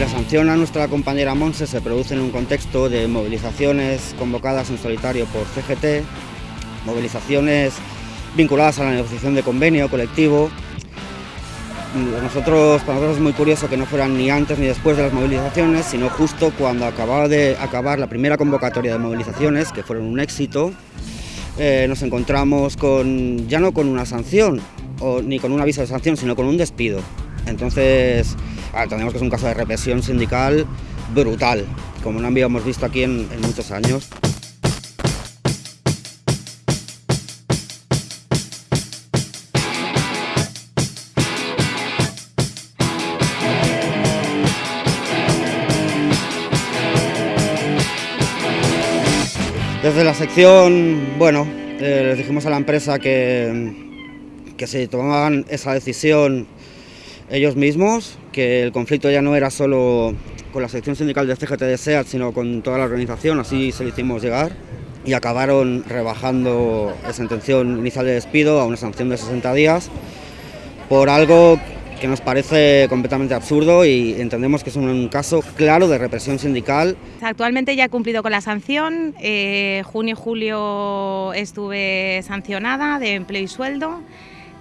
La sanción a nuestra compañera Monse se produce en un contexto de movilizaciones convocadas en solitario por CGT, movilizaciones vinculadas a la negociación de convenio colectivo. Nosotros, para nosotros es muy curioso que no fueran ni antes ni después de las movilizaciones, sino justo cuando acababa de acabar la primera convocatoria de movilizaciones, que fueron un éxito, eh, nos encontramos con, ya no con una sanción, o, ni con un aviso de sanción, sino con un despido. Entonces, entendemos que es un caso de represión sindical brutal, como no habíamos visto aquí en, muchos años. Desde la sección, bueno, eh, les dijimos a la empresa que, que se tomaban esa decisión ellos mismos, que el conflicto ya no era solo con la sección sindical de CGT de SEAT, sino con toda la organización, así se lo hicimos llegar, y acabaron rebajando esa intención inicial de despido a una sanción de 60 días por algo que nos parece completamente absurdo y entendemos que es un caso claro de represión sindical. Actualmente ya he cumplido con la sanción, eh, junio y julio estuve sancionada de empleo y sueldo.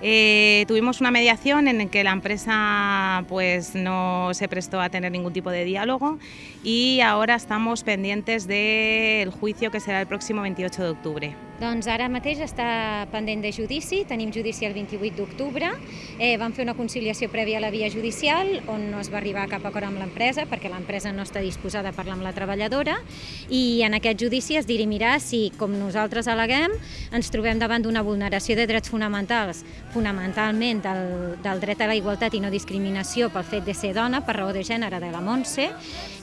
Eh, tuvimos una mediación en la que la empresa pues, no se prestó a tener ningún tipo de diálogo y ahora estamos pendientes del juicio que será el próximo 28 de octubre. Doncs ara mateix està pendent de judici, tenim judici el 28 d'octubre, eh, vam fer una conciliació prèvia a la via judicial on no es va arribar a cap acord amb l'empresa perquè l'empresa no està disposada a parlar amb la treballadora. I en aquest judici es dirimirà si, com nosaltres aleguem, ens trobem davant d'una vulneració de drets fonamentals, fonamentalment del, del dret a la igualtat i no discriminació pel fet de ser dona, per raó de gènere de la Montse,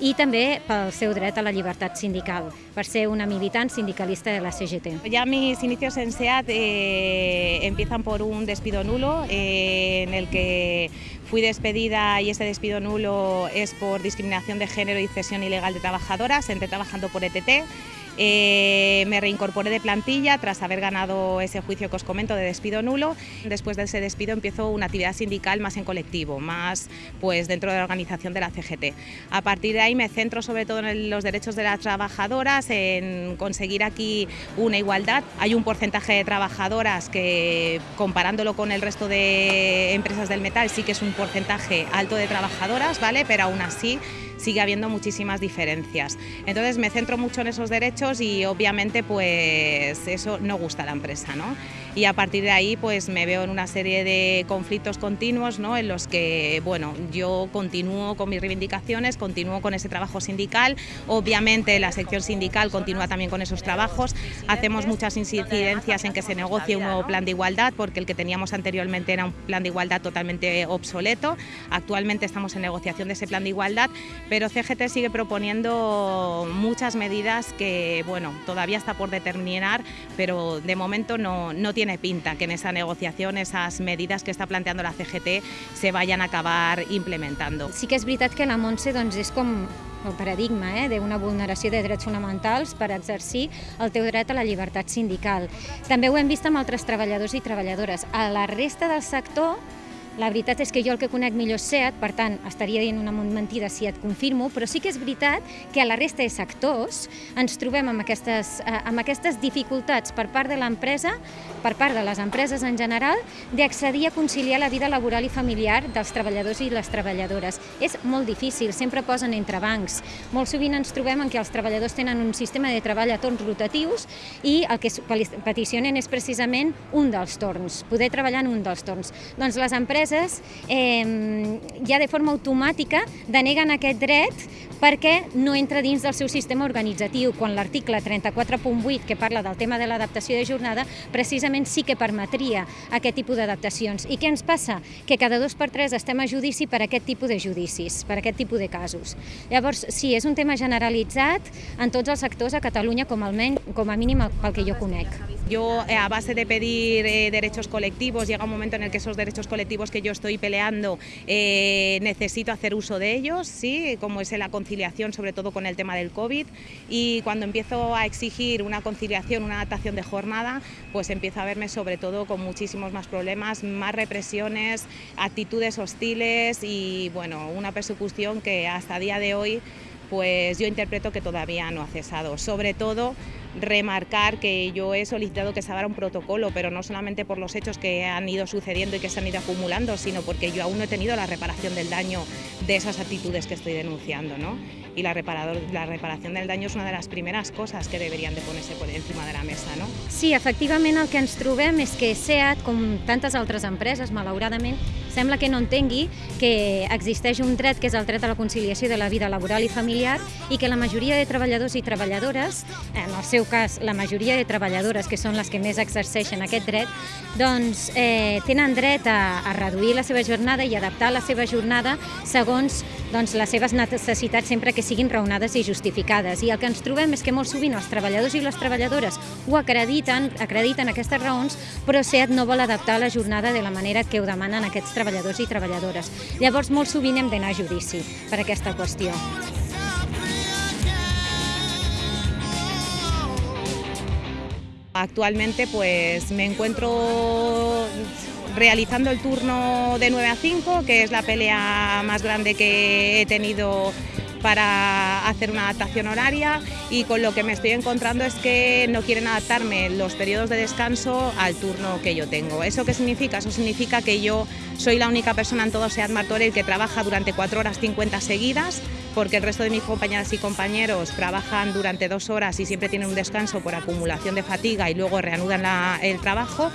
i també pel seu dret a la llibertat sindical, per ser una militant sindicalista de la CGT. Mis inicios en SEAT eh, empiezan por un despido nulo eh, en el que fui despedida y ese despido nulo es por discriminación de género y cesión ilegal de trabajadoras, entré trabajando por ETT eh, me reincorporé de plantilla tras haber ganado ese juicio que os comento de despido nulo. Después de ese despido empiezo una actividad sindical más en colectivo, más pues dentro de la organización de la CGT. A partir de ahí me centro sobre todo en los derechos de las trabajadoras, en conseguir aquí una igualdad. Hay un porcentaje de trabajadoras que comparándolo con el resto de empresas del metal sí que es un porcentaje alto de trabajadoras, ¿vale? Pero aún así sigue habiendo muchísimas diferencias. Entonces me centro mucho en esos derechos y obviamente pues eso no gusta a la empresa, ¿no? Y a partir de ahí pues me veo en una serie de conflictos continuos, ¿no? En los que, bueno, yo continúo con mis reivindicaciones, continúo con ese trabajo sindical, obviamente la sección sindical continúa también con esos trabajos, hacemos muchas incidencias en que se negocie un nuevo plan de igualdad porque el que teníamos anteriormente era un plan de igualdad totalmente obsoleto, actualmente estamos en negociación de ese plan de igualdad, pero CGT sigue proponiendo muchas medidas que, bueno, todavía está por determinar, pero de momento no, no tiene pinta que en esa negociación esas medidas que està planteando la CGT se vayan a acabar implementando. Sí que és veritat que la Montse doncs, és com el paradigma eh, d'una vulneració de drets fonamentals per exercir el teu dret a la llibertat sindical. També ho hem vist amb altres treballadors i treballadores. A la resta del sector la veritat és que jo el que conec millor és SEAT, per tant, estaria dient una mentida si et confirmo, però sí que és veritat que a la resta de sectors ens trobem amb aquestes, eh, amb aquestes dificultats per part de l'empresa, per part de les empreses en general, d'accedir a conciliar la vida laboral i familiar dels treballadors i les treballadores. És molt difícil, sempre posen entre bancs. Molt sovint ens trobem en què els treballadors tenen un sistema de treball a torns rotatius i el que peticionen és precisament un dels torns, poder treballar en un dels torns. Doncs les empreses empreses eh, ja de forma automàtica deneguen aquest dret perquè no entra dins del seu sistema organitzatiu, quan l'article 34.8, que parla del tema de l'adaptació de jornada, precisament sí que permetria aquest tipus d'adaptacions. I què ens passa? Que cada dos per tres estem a judici per aquest tipus de judicis, per aquest tipus de casos. Llavors, sí, és un tema generalitzat en tots els sectors a Catalunya, com, almenys, com a mínim pel que jo conec. Yo, eh, a base de pedir eh, derechos colectivos, llega un momento en el que esos derechos colectivos que yo estoy peleando eh, necesito hacer uso de ellos, ¿sí? como es la conciliación, sobre todo con el tema del COVID. Y cuando empiezo a exigir una conciliación, una adaptación de jornada, pues empiezo a verme sobre todo con muchísimos más problemas, más represiones, actitudes hostiles y bueno, una persecución que hasta día de hoy pues yo interpreto que todavía no ha cesado. Sobre todo remarcar que yo he solicitado que se haga un protocolo, pero no solamente por los hechos que han ido sucediendo y que se han ido acumulando, sino porque yo aún no he tenido la reparación del daño de esas actitudes que estoy denunciando. ¿no? Y la, reparador, la reparación del daño és una de les primeres coses que deberien de ponerse por encima de la mesa. No? Sí, efectivament el que ens trobem és que SEAT, com tantes altres empreses, malauradament, sembla que no entengui que existeix un dret que és el dret a la conciliació de la vida laboral i familiar i que la majoria de treballadors i treballadores, en el seu cas la majoria de treballadores, que són les que més exerceixen aquest dret, doncs eh, tenen dret a, a reduir la seva jornada i adaptar la seva jornada segons doncs, les seves necessitats sempre que siguin raonades i justificades. I el que ens trobem és que molt sovint els treballadors i les treballadores ho acrediten, acrediten aquestes raons, però SEAT no vol adaptar la jornada de la manera que ho demanen aquests treballadors i treballadores. Llavors, molt sovint hem d'anar a judici per aquesta qüestió. Actualmente pues me encuentro realizando el turno de 9 a 5, que es la pelea más grande que he tenido para hacer una adaptación horaria y con lo que me estoy encontrando es que no quieren adaptarme los periodos de descanso al turno que yo tengo. ¿Eso qué significa? Eso significa que yo soy la única persona en todo SEAT Martorell que trabaja durante 4 horas 50 seguidas porque el resto de mis compañeras y compañeros trabajan durante dos horas y siempre tienen un descanso por acumulación de fatiga y luego reanudan el trabajo.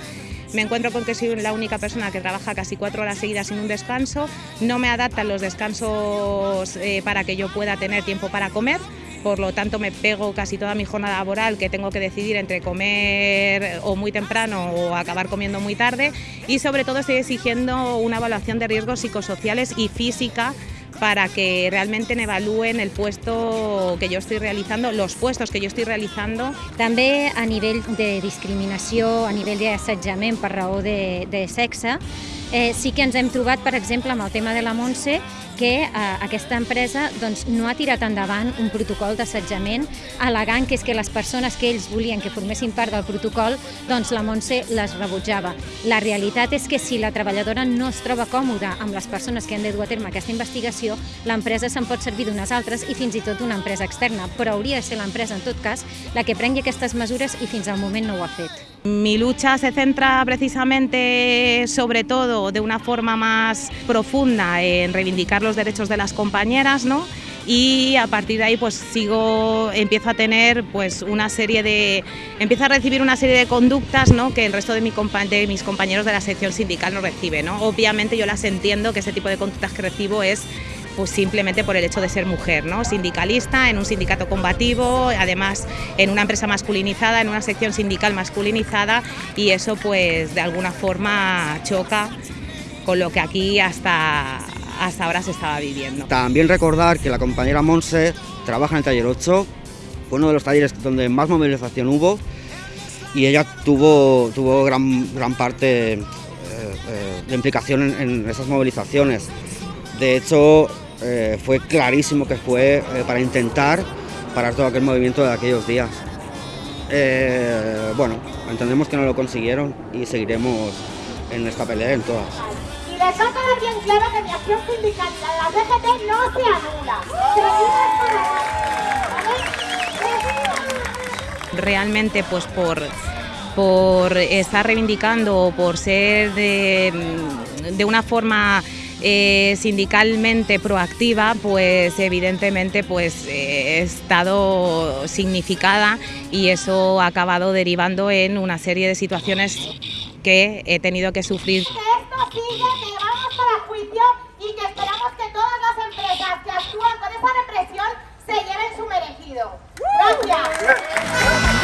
Me encuentro con que soy la única persona que trabaja casi cuatro horas seguidas sin un descanso, no me adaptan los descansos eh, para que yo pueda tener tiempo para comer, por lo tanto me pego casi toda mi jornada laboral que tengo que decidir entre comer o muy temprano o acabar comiendo muy tarde. Y sobre todo estoy exigiendo una evaluación de riesgos psicosociales y física para que realmente evalúen el puesto que yo estoy realizando, los puestos que yo estoy realizando. També a nivell de discriminació, a nivell d'assetjament per raó de, de sexe, eh, sí que ens hem trobat, per exemple, amb el tema de la Montse, que eh, aquesta empresa doncs, no ha tirat endavant un protocol d'assetjament al·legant que és que les persones que ells volien que formessin part del protocol, doncs la Montse les rebutjava. La realitat és que si la treballadora no es troba còmoda amb les persones que han de dur a terme aquesta investigació, l'empresa se'n pot servir d'unes altres i fins i tot d'una empresa externa, però hauria de ser l'empresa, en tot cas, la que prengui aquestes mesures i fins al moment no ho ha fet. Mi lucha se centra precisamente, sobre todo, de una forma más profunda en reivindicar los derechos de las compañeras, ¿no? y a partir de ahí pues sigo empiezo a tener pues una serie de empiezo a recibir una serie de conductas ¿no? que el resto de, mi de mis compañeros de la sección sindical no recibe ¿no? obviamente yo las entiendo que ese tipo de conductas que recibo es pues simplemente por el hecho de ser mujer, ¿no? sindicalista, en un sindicato combativo, además en una empresa masculinizada, en una sección sindical masculinizada y eso pues de alguna forma choca con lo que aquí hasta, hasta ahora se estaba viviendo. También recordar que la compañera Monse trabaja en el taller 8, fue uno de los talleres donde más movilización hubo y ella tuvo, tuvo gran, gran parte eh, eh, de implicación en, en esas movilizaciones. De hecho, eh, fue clarísimo que fue eh, para intentar parar todo aquel movimiento de aquellos días. Eh, bueno, entendemos que no lo consiguieron y seguiremos en esta pelea en todas. Y les va a quedar bien claro que mi acción sindical en la DGT no se anula. Realmente, pues por por estar reivindicando o por ser de, de una forma eh, sindicalmente proactiva, pues evidentemente pues eh, he estado significada y eso ha acabado derivando en una serie de situaciones que he tenido que sufrir. Que esto sigue, que vamos para juicio y que esperamos que todas las empresas que actúan con esa represión se lleven su merecido. Gracias.